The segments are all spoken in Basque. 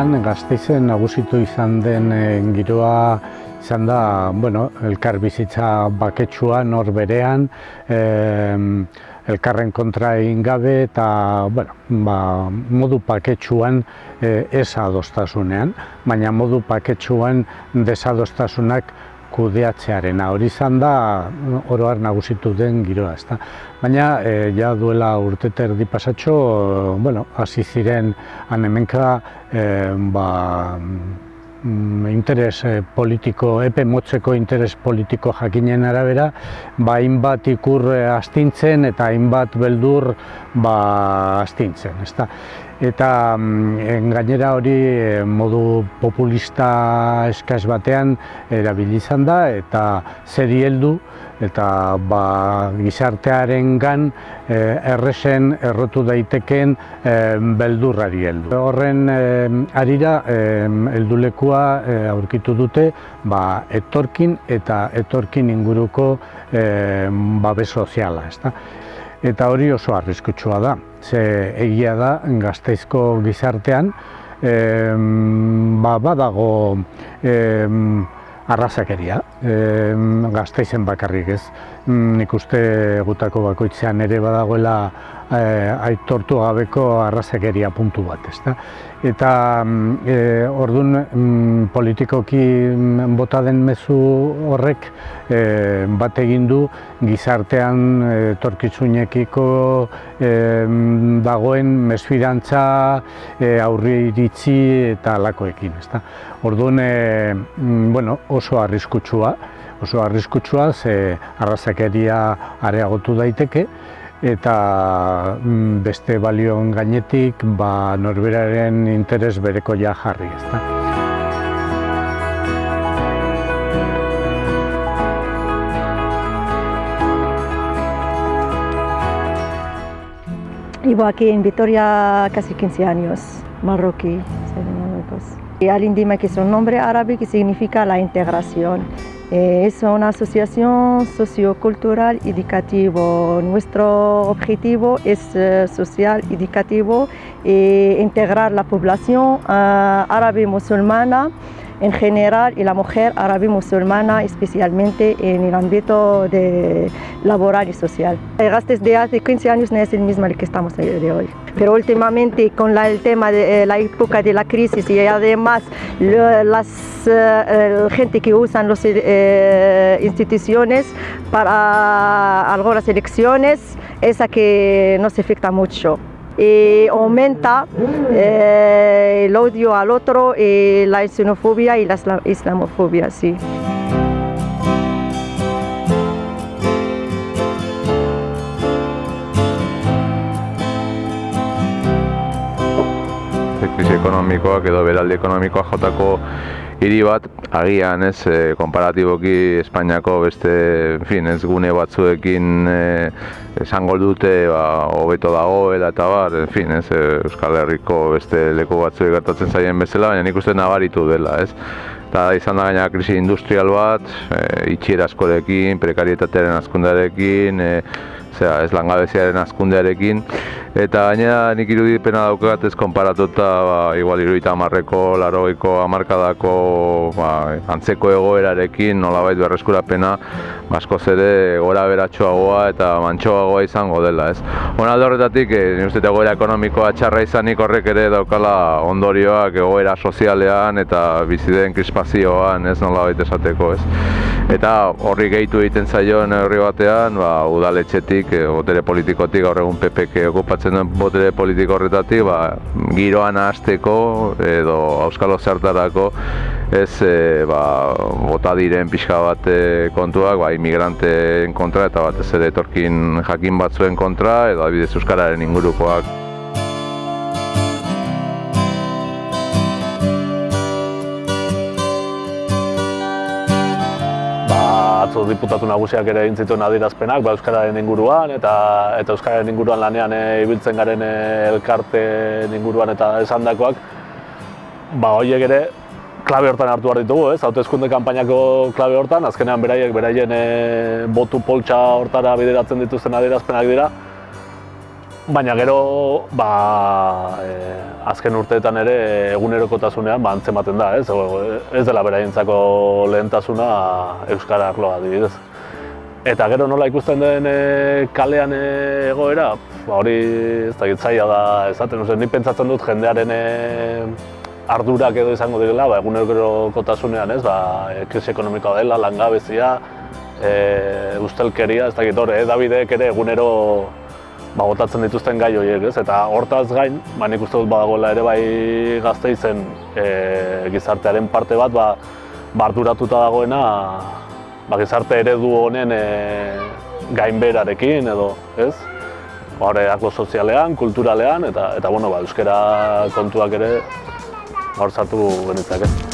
Normalean gazteizen nagusitu izan den eh, giroa izan da, bueno, elkar bizitza baketsua nor berean, eh, elkarren kontra egin gabe eta bueno, ba, modu paketsuan e, ez adostasunean, baina modu paketsuan desadostasunak kudeatzearena. Hori izan da oroar nagusitu den giroa, ezta. Baina e, ja duela urtete erdi pasatxo, bueno, hasi ziren anemenka e, ba, Mm, interes eh, politiko, epe motzeko interes politiko jakinen arabera, ba hainbat ikur eh, astintzen eta hainbat beldur ba astintzen, ezta. Eta mm, gainera hori eh, modu populista eskaz batean erabili izan da eta zeri heldu eta ba, gizartearen gan eh, erresen errotu daiteken eh, beldurrari heldu. Horren eh, arira heldulekua eh, aurkitu dute ba, etorkin eta etorkin inguruko eh, babe soziala. Ezta? Eta hori oso arriskutsua da. Ze egia da gazteizko gizartean eh, ba, badago eh, arrazakeria, e, gazteizen bakarrik ez. Mm, nik uste gutako bakoitzean ere badagoela e, aitortu gabeko arrazakeria puntu bat, ezta? Eta e, ordun mm, politikoki mm, bota den mezu horrek e, bat egin du gizartean e, torkitzunekiko e, dagoen mesfidantza e, aurri iritzi eta alakoekin, ezta? Orduan, e, bueno, oso arriskutsua, oso arriskutsua ze arrazakeria areagotu daiteke eta mm, beste balion gainetik ba, norberaren interes bereko ja jarri, ezta. Vivo aquí en Vitoria casi 15 años, marroquí, de Marruecos. Al-Indima, que es un nombre árabe que significa la integración. Eh, es una asociación sociocultural educativo. Nuestro objetivo es eh, social educativo e integrar la población uh, árabe musulmana en general y la mujer árabe musulmana especialmente en el ámbito de laboral y social. El gastos de hace 15 años no es el mismo que estamos de hoy. Pero últimamente con la, el tema de eh, la época de la crisis y además las eh, gente que usan las eh, instituciones para algunas elecciones, esa que nos afecta mucho y aumenta eh, el odio al otro, y la xenofobia y la islamofobia. Sí. Ekonomikoak edo beraldi ekonomikoa jotako hiri bat agian ez e, konparatiboki Espainiako beste en fin, ez gune batzuekin e, esango dute ba hobeto dagoela eta bar en fin, ez, e, Euskal Herriko beste leku batzuek gertatzen zaien bezala baina nik uste nabaritu dela ez? Eta izan da gaina krisi industrial bat e, itxiera askorekin, prekarietatearen askundarekin e, zera, ez langabeziaren askundearekin eta gainera nik irudipena daukat ez konparatuta ba, igual irudita amarreko, laroiko amarkadako ba, antzeko egoerarekin nolabait berreskurapena basko zere gora beratxoagoa eta mantxoagoa izango dela ez. Hona horretatik, e, uste egoera ekonomikoa txarra izanik horrek ere daukala ondorioak egoera sozialean eta bizideen krispazioan ez nolabait esateko ez. Eta horri gehitu egiten zaion herri batean, ba, udaletxetik, e, botere politikotik, gaur egun PPK okupatzen duen botere politiko horretatik, ba, giroan hasteko edo auskalo zertarako ez e, ba, bota diren pixka bat kontuak, ba, imigranteen kontra eta batez ere etorkin jakin batzuen kontra edo adibidez euskararen ingurukoak. Atzo diputatu nagusiak ere egin zituen adierazpenak ba, euskararen inguruan eta eta euskararen inguruan lanean e, ibiltzen garen e, elkarte inguruan eta esandakoak ba hoiek ere klabe hortan hartu behar ditugu, ez? Hautezkunde kanpainako klabe hortan, azkenean beraiek beraien e, botu poltsa hortara bideratzen dituzten adierazpenak dira. Baina gero ba, e, azken urteetan ere egunerokotasunean ba, antzematen da, ez? ez dela beraientzako lehentasuna Euskara arloa adibidez. Eta gero nola ikusten den e, kalean egoera, ba, hori ez da gitzaia da esaten, ni pentsatzen dut jendearen e, ardurak edo izango direla, ba, egunerokotasunean ez, ba, krisi ekonomikoa dela, langabezia, e, ustelkeria, ez dakit hor, Davidek ere egunero ba, botatzen dituzten gai horiek, ez? Eta hortaz gain, ba, nik uste dut badagoela ere bai gazte izen e, gizartearen parte bat, ba, barduratuta dagoena ba, gizarte eredu honen e, gainberarekin edo, ez? Hore, sozialean, kulturalean, eta, eta bueno, ba, euskera kontuak ere hor sartu genitzak, ez?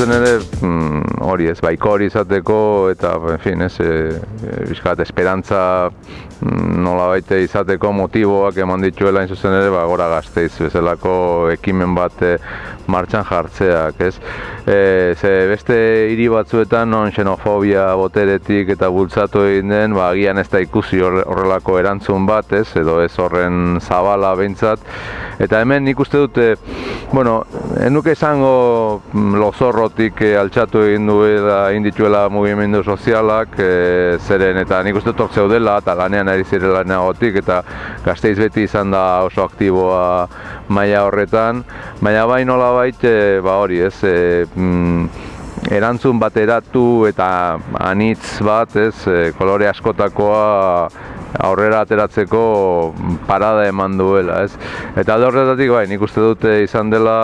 Hain zuzen ere mm, hori ez, baiko hori izateko eta, en fin, ez, e, e, esperantza mm, nola baite izateko motiboak eman dituela zuzen ere, ba, gora gazteiz, bezalako ekimen bat e, martxan jartzeak, ez. E, ze beste hiri batzuetan non xenofobia boteretik eta bultzatu egin den, ba, agian ez da ikusi horrelako erantzun bat, ez, edo ez horren zabala behintzat. Eta hemen nik uste dute, bueno, enuke esango mm, lozorrotik e, altxatu egin duela, egin dituela mugimendu sozialak, e, zeren eta nik uste tortzeu dela, eta lanean ari zirela neagotik, eta gazteiz beti izan da oso aktiboa maila horretan, baina bai nola bait, e, ba hori ez, e, mm, erantzun bateratu eta anitz bat, ez, kolore askotakoa aurrera ateratzeko parada eman duela, ez. Eta alde horretatik bai, nik uste dute izan dela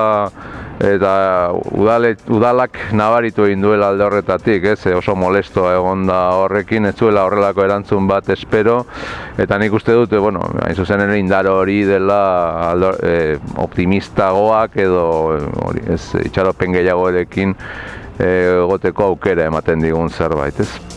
eta udale, udalak nabaritu egin duela alde horretatik, ez, oso molesto egon da horrekin, ez zuela horrelako erantzun bat espero, eta nik uste dute, bueno, hain zuzen ere indar hori dela aldo, e, optimistagoak edo hori, ez, itxaropen gehiago erekin e, egoteko aukera ematen digun zerbait, ez.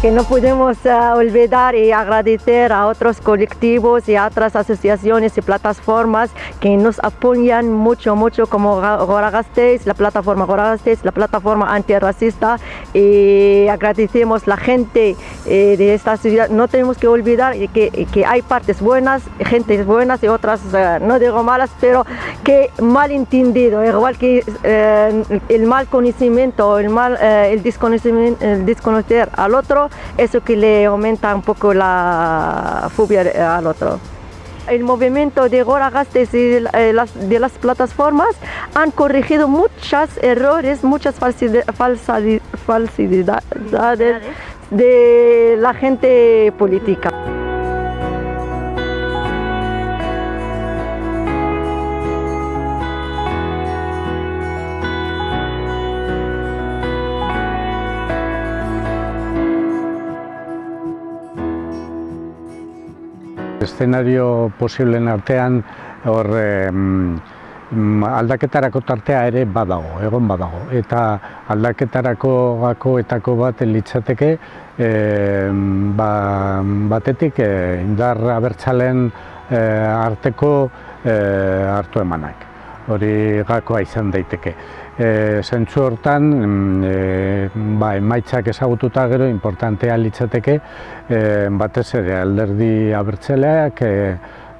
Que no podemos uh, olvidar y agradecer a otros colectivos y a otras asociaciones y plataformas que nos apoyan mucho, mucho como Goragastes, la plataforma Goragastes, la plataforma antirracista y agradecemos la gente eh, de esta ciudad. No tenemos que olvidar que, que hay partes buenas, gente buenas y otras, uh, no digo malas, pero que mal entendido, igual que el mal conocimiento, el, mal, el desconocer al otro, eso que le aumenta un poco la fobia al otro. El movimiento de Goragastes y eh, de las plataformas han corregido muchos errores, muchas falsidades de la gente política. Eszenario posiblen artean hor aldaketarako tartea ere badago, egon badago. Eta aldaketarako gakoetako bat litzateke e, ba, batetik e, indar abertzalen e, arteko e, hartu emanak. Hori gakoa izan daiteke. E, zentzu hortan, e, ba, emaitzak ezagututa gero, importantea litzateke, e, batez ere alderdi abertzeleak, e,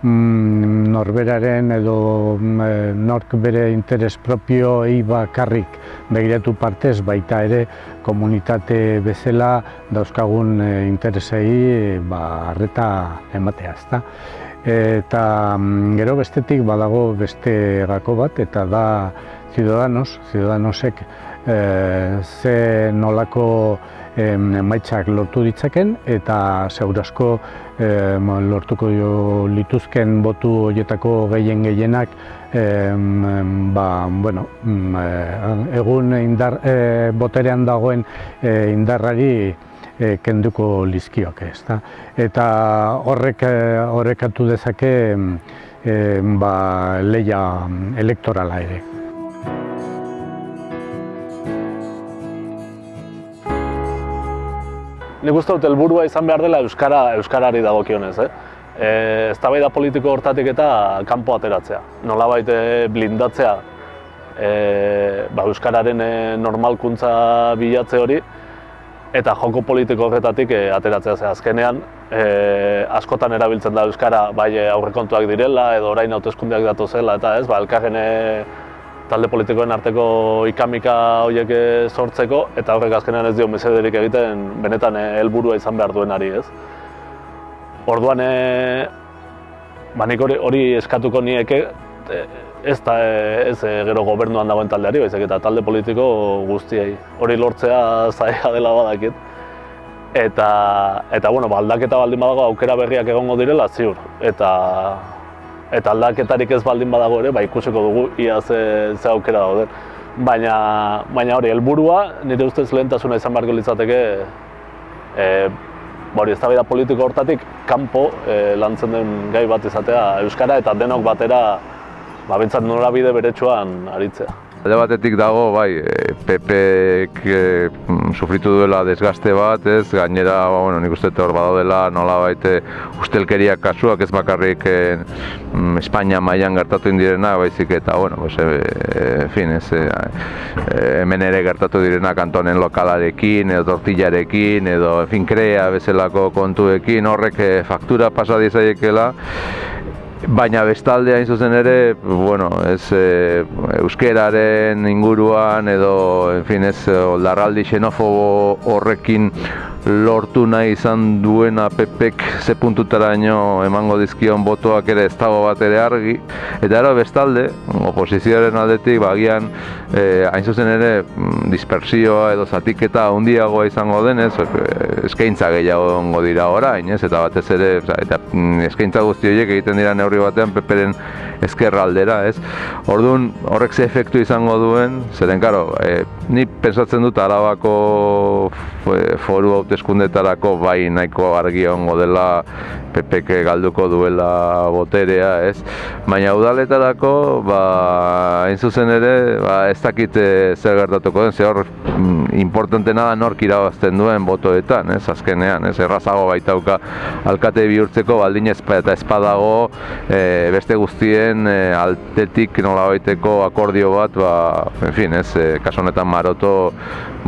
mm, norberaren edo e, nork bere interes propio ei bakarrik begiratu partez, baita ere komunitate bezala dauzkagun interesei ba, arreta ematea, ezta? Eta mm, gero bestetik badago beste gako bat, eta da Ciudadanos, Ciudadanosek e, ze nolako emaitzak lortu ditzaken eta segurazko e, lortuko lituzken botu horietako gehien gehienak e, ba, bueno, mm, egun indar, e, boterean dagoen e, indarrari e, kenduko lizkioak ez da. Eta horrek horrekatu dezake e, ba, leia elektorala ere. Nik uste dut helburua izan behar dela euskara euskarari dagokionez, eh? E, eztabaida politiko hortatik eta kanpo ateratzea. Nolabait e, blindatzea e, ba, euskararen e, normalkuntza bilatze hori eta joko politiko horretatik e, ateratzea ze azkenean e, askotan erabiltzen da euskara bai aurrekontuak direla edo orain hauteskundeak datu zela eta ez ba elkarren talde politikoen arteko ikamika horiek sortzeko eta horrek azkenean ez dio mesederik egiten benetan helburua izan behar duenari, ez? Orduan, e, ba nik hori, hori eskatuko nieke, ez da ez gero gobernuan dagoen taldeari, baizik eta talde politiko guztiei. Hori lortzea zaila dela badakit. Eta, eta bueno, ba, aldaketa baldin badago aukera berriak egongo direla ziur. Eta, eta aldaketarik ez baldin badago ere, ba, ikusiko dugu ia ze, ze aukera dauden. Baina, baina hori, helburua nire ustez lehentasuna izan beharko litzateke e, ba, hori, ez politiko hortatik kanpo e, lantzen den gai bat izatea Euskara eta denok batera ba, norabide beretsuan aritzea. Alde batetik dago, bai, e, PPek e, mm, sufritu duela desgaste bat, ez, gainera, ba, bueno, nik uste hor badaudela nola baite ustelkeria kasuak ez bakarrik e, Espainia mailan gertatu indirena, baizik eta, bueno, pues, e, e, fin, ez, e, hemen ere gertatu direna kantonen lokalarekin, edo tortillarekin, edo, en fin, krea bezalako kontuekin, horrek faktura pasa dizaiekela, Baina bestalde hain zuzen ere, bueno, ez e, euskeraren inguruan edo, en fin, ez oldarraldi xenofobo horrekin lortu nahi izan duena pepek ze puntutaraino emango dizkion botoak ere ez dago bat ere argi. Eta ero bestalde, oposizioaren aldetik, bagian, e, hain zuzen ere, mm, dispersioa edo zatiketa handiagoa izango denez, e, eskaintza gehiago dira orain, ez? Eta batez ere, eta mm, eskaintza guzti horiek egiten dira neurri batean peperen ezkerra aldera, ez? Orduan, horrek ze efektu izango duen, zeren, karo, e, ni pensatzen dut arabako foru hauteskundetarako bai nahiko argi ongo dela PPK galduko duela boterea, ez? Baina udaletarako, ba, hain zuzen ere, ba, ez dakit zer gertatuko den, ze hor mm, importantena da nork irabazten duen botoetan, ez? Azkenean, ez? Errazago baitauka alkate bihurtzeko baldin eta espadago e, beste guztien e, altetik nola baiteko akordio bat, ba, en fin, ez? E, kaso honetan maroto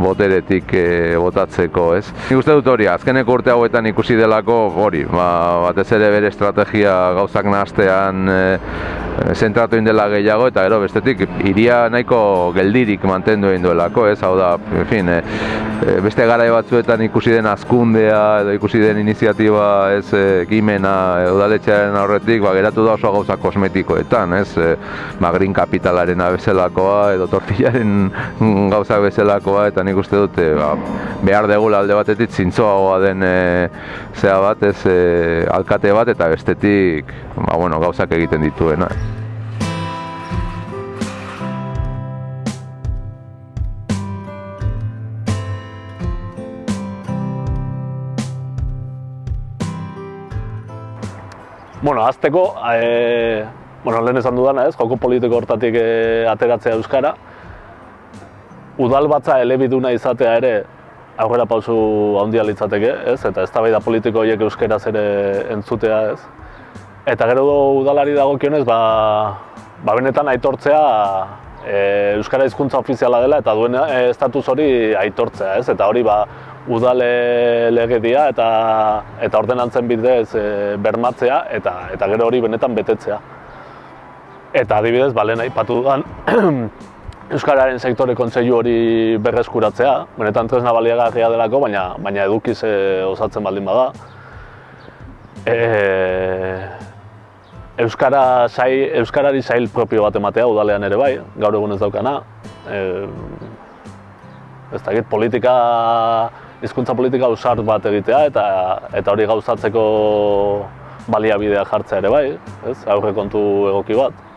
boteretik e, botatzeko, ez? Nik uste dut hori, azkeneko urte hauetan ikusi delako hori, ba, batez ere bere estrategia gauzak nahastean e, zentratu indela gehiago eta gero bestetik iria nahiko geldirik mantendu egin duelako, ez? Hau da, en fin, e, beste garai batzuetan ikusi den azkundea edo ikusi den iniziatiba ez ekimena udaletxearen aurretik, ba, geratu da oso gauza kosmetikoetan, ez? E, ba, green kapitalaren abezelakoa edo tortillaren gauza bezalakoa eta nik uste dute ba, behar degula alde batetik zintzoagoa den e, zea bat ez e, alkate bat eta bestetik ba, bueno, gauzak egiten dituena. Bueno, azteko, e, bueno, lehen esan dudana ez, joko politiko hortatik e, ateratzea Euskara, udal batza elebiduna izatea ere aurrera pausu handia litzateke, ez? Eta eztabaida politiko horiek euskeraz ere entzutea, ez? Eta gero udalari dagokionez, ba, ba benetan aitortzea e, euskara hizkuntza ofiziala dela eta duen e, estatus hori aitortzea, ez? Eta hori ba udale legedia eta eta ordenantzen bidez e, bermatzea eta eta gero hori benetan betetzea. Eta adibidez, ba lehen aipatu dudan Euskararen sektore kontseilu hori berreskuratzea, benetan tresna baliagarria delako, baina, baina edukiz e, osatzen baldin bada. E, Euskara sai, Euskarari sail propio bat ematea udalean ere bai, gaur egun ez daukana. E, ez dakit, politika, hizkuntza politika usart bat egitea eta eta hori gauzatzeko baliabidea jartzea ere bai, ez? Aurrekontu egoki bat.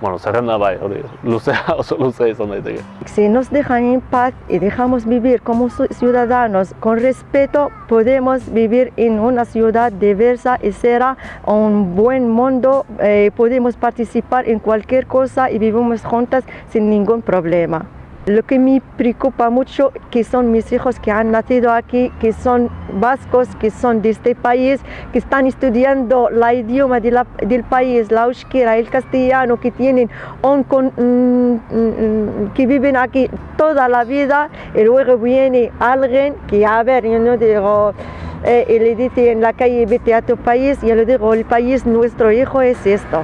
bueno, zerrenda bai, hori, luzea, oso luzea izan daiteke. Si nos dejan en paz y dejamos vivir como ciudadanos con respeto, podemos vivir en una ciudad diversa y será un buen mundo, eh, podemos participar en cualquier cosa y vivimos juntas sin ningún problema. Lo que me preocupa mucho que son mis hijos que han nacido aquí, que son vascos, que son de este país, que están estudiando la idioma del país, la euskera, el castellano, que tienen mm, mm, que viven aquí toda la vida y luego viene alguien que a ver, yo no digo eh, y le dice en la calle vete a tu país, yo le digo el país nuestro hijo es esto.